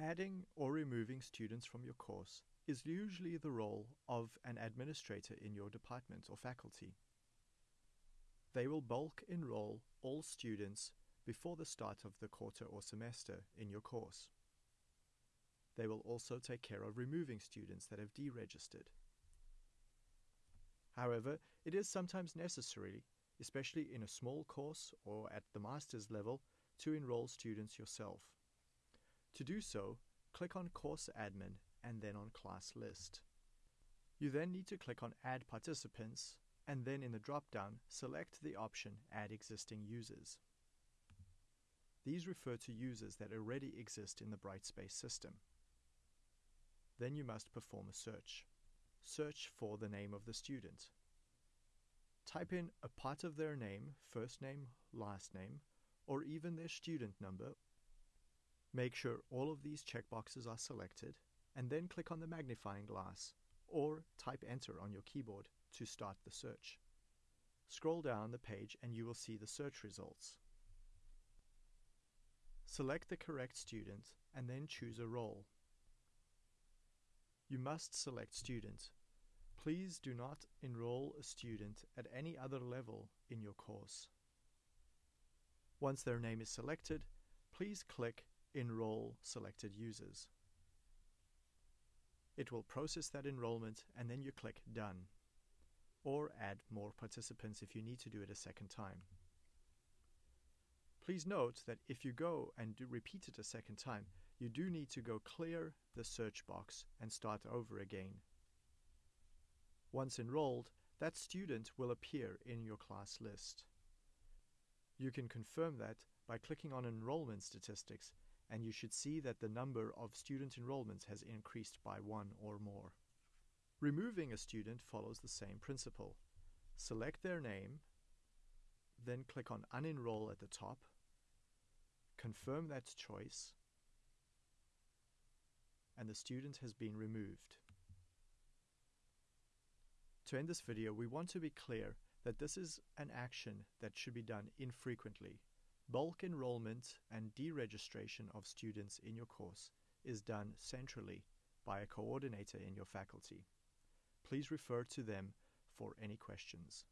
Adding or removing students from your course is usually the role of an administrator in your department or faculty. They will bulk enroll all students before the start of the quarter or semester in your course. They will also take care of removing students that have deregistered. However, it is sometimes necessary, especially in a small course or at the master's level, to enroll students yourself. To do so, click on Course Admin and then on Class List. You then need to click on Add Participants and then in the drop-down, select the option Add Existing Users. These refer to users that already exist in the Brightspace system. Then you must perform a search. Search for the name of the student. Type in a part of their name, first name, last name, or even their student number Make sure all of these checkboxes are selected and then click on the magnifying glass or type enter on your keyboard to start the search. Scroll down the page and you will see the search results. Select the correct student and then choose a role. You must select student. Please do not enroll a student at any other level in your course. Once their name is selected, please click enroll selected users. It will process that enrollment and then you click Done. Or add more participants if you need to do it a second time. Please note that if you go and do repeat it a second time, you do need to go clear the search box and start over again. Once enrolled, that student will appear in your class list. You can confirm that by clicking on Enrollment Statistics and you should see that the number of student enrollments has increased by one or more. Removing a student follows the same principle. Select their name, then click on Unenroll at the top, confirm that choice, and the student has been removed. To end this video, we want to be clear that this is an action that should be done infrequently Bulk enrollment and deregistration of students in your course is done centrally by a coordinator in your faculty. Please refer to them for any questions.